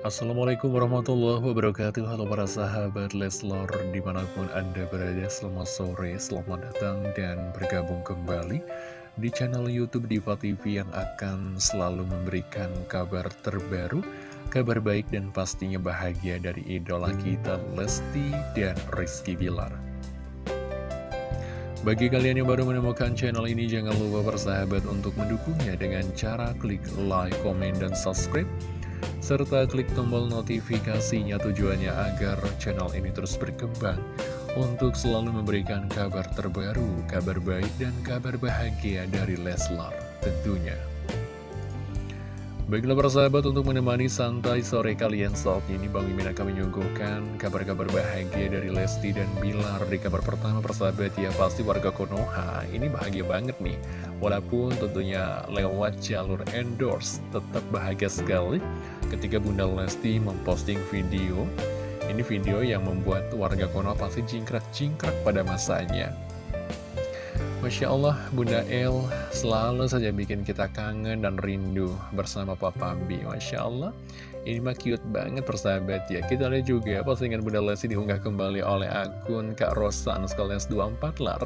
Assalamualaikum warahmatullahi wabarakatuh. Halo para sahabat Leslor Di mana pun anda berada Selamat sore, selamat datang Dan bergabung kembali Di channel Youtube Diva TV Yang akan selalu memberikan kabar terbaru Kabar baik dan pastinya bahagia Dari idola kita Lesti dan Rizky Bilar. Bagi kalian yang baru menemukan channel ini, jangan lupa bersahabat untuk mendukungnya dengan cara klik like, komen, dan subscribe serta klik tombol notifikasinya tujuannya agar channel ini terus berkembang untuk selalu memberikan kabar terbaru, kabar baik, dan kabar bahagia dari Leslar tentunya. Baiklah para sahabat untuk menemani santai sore kalian saat ini Bang Mimin akan menyuguhkan kabar-kabar bahagia dari Lesti dan Bilar. Di kabar pertama persahabat ya pasti warga Konoha ini bahagia banget nih. Walaupun tentunya lewat jalur endorse tetap bahagia sekali Ketika Bunda Lesti memposting video. Ini video yang membuat warga Konoha pasti jingkrak-jingkrak pada masanya Masya Allah, Bunda El selalu saja bikin kita kangen dan rindu bersama Papa B. Masya Allah, ini mah cute banget persahabat ya. Kita lihat juga postingan Bunda Lesti diunggah kembali oleh akun Kak Rosan sekalian 24 lar.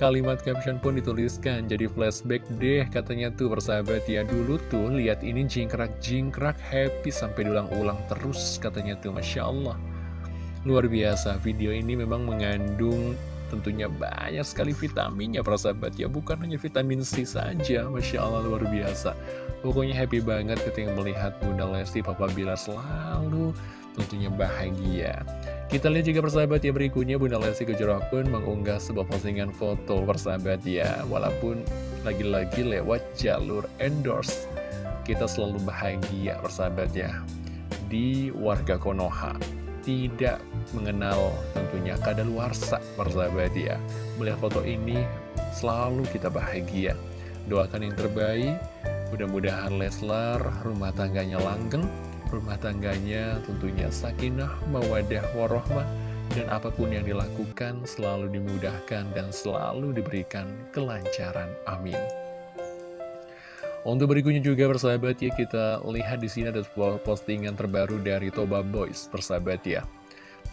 Kalimat caption pun dituliskan, jadi flashback deh katanya tuh persahabat ya. Dulu tuh lihat ini jingkrak-jingkrak happy sampai diulang-ulang terus katanya tuh Masya Allah. Luar biasa, video ini memang mengandung tentunya banyak sekali vitaminnya para sahabat. Ya bukan hanya vitamin C saja. Masya Allah luar biasa. Pokoknya happy banget ketika melihat Bunda Lesti Papa Bilar selalu tentunya bahagia. Kita lihat juga persahabat ya berikutnya Bunda Lesti Kejora pun mengunggah sebuah postingan foto persahabat ya. Walaupun lagi-lagi lewat jalur endorse kita selalu bahagia persahabat ya. Di warga Konoha. Tidak mengenal tentunya kadaluarsa persahabat ya Melihat foto ini selalu kita bahagia. Doakan yang terbaik. Mudah-mudahan Leslar rumah tangganya langgeng. Rumah tangganya tentunya sakinah, mawadah, warohmah. Dan apa pun yang dilakukan selalu dimudahkan dan selalu diberikan kelancaran. Amin. Untuk berikutnya juga persahabat ya kita lihat di sini ada postingan terbaru dari Toba Boys persahabat ya.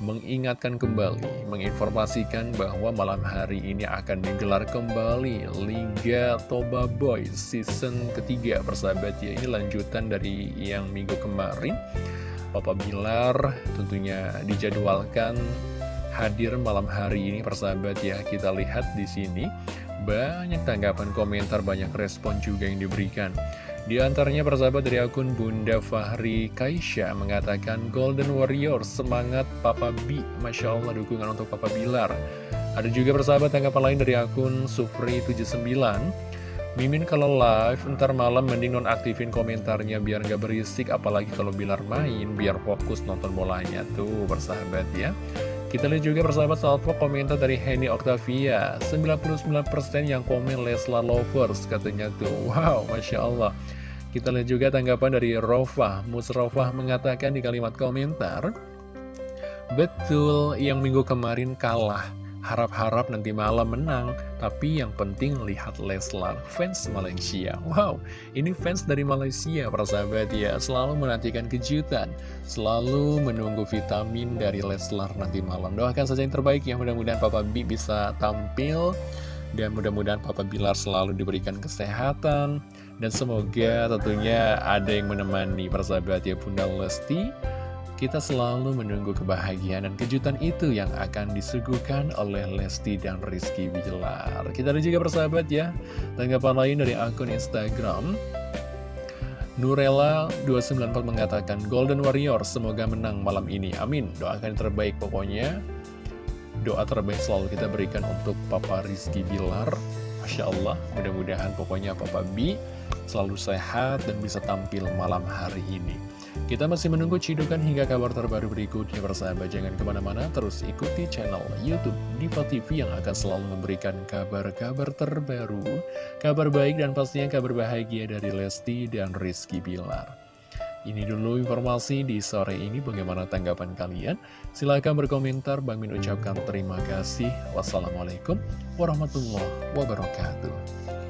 Mengingatkan kembali, menginformasikan bahwa malam hari ini akan digelar kembali Liga Toba Boys season ketiga persahabat ya. Ini lanjutan dari yang minggu kemarin. Papa Bilar tentunya dijadwalkan hadir malam hari ini persahabat ya. Kita lihat di sini banyak tanggapan komentar, banyak respon juga yang diberikan. Di antaranya persahabat dari akun Bunda Fahri Kaisha mengatakan Golden Warrior semangat Papa B. Masya Allah dukungan untuk Papa Bilar. Ada juga persahabat tanggapan lain dari akun Sufri79 Mimin kalau live ntar malam mending nonaktifin komentarnya biar nggak berisik apalagi kalau Bilar main biar fokus nonton bolanya. Tuh persahabat ya kita lihat juga persahabat salvo komentar dari Henny Octavia. 99% yang komen Leslar Lovers katanya tuh. Wow, Masya Allah. Kita lihat juga tanggapan dari Rofah. Musrofah mengatakan di kalimat komentar Betul, yang minggu kemarin kalah Harap-harap nanti malam menang, tapi yang penting lihat Leslar, fans Malaysia. Wow, ini fans dari Malaysia, para sahabat ya, selalu menantikan kejutan, selalu menunggu vitamin dari Leslar nanti malam. Doakan saja yang terbaik ya, mudah-mudahan Papa B bisa tampil, dan mudah-mudahan Papa Bilar selalu diberikan kesehatan, dan semoga tentunya ada yang menemani persahabat ya Bunda Lesti, kita selalu menunggu kebahagiaan dan kejutan itu yang akan disuguhkan oleh Lesti dan Rizky Bilar. Kita ada juga persahabat ya, tanggapan lain dari akun Instagram. Nurella294 mengatakan, Golden Warrior semoga menang malam ini. Amin. Doakan yang terbaik pokoknya. Doa terbaik selalu kita berikan untuk Papa Rizky Bilar. Masya Allah, mudah-mudahan pokoknya Papa B selalu sehat dan bisa tampil malam hari ini. Kita masih menunggu cidukan hingga kabar terbaru berikutnya bersahabat Jangan ke mana-mana. Terus ikuti channel Youtube Diva TV yang akan selalu memberikan kabar-kabar terbaru Kabar baik dan pastinya kabar bahagia dari Lesti dan Rizky Bilar. Ini dulu informasi di sore ini. Bagaimana tanggapan kalian? Silahkan berkomentar. Bang Min ucapkan terima kasih. Wassalamualaikum warahmatullahi wabarakatuh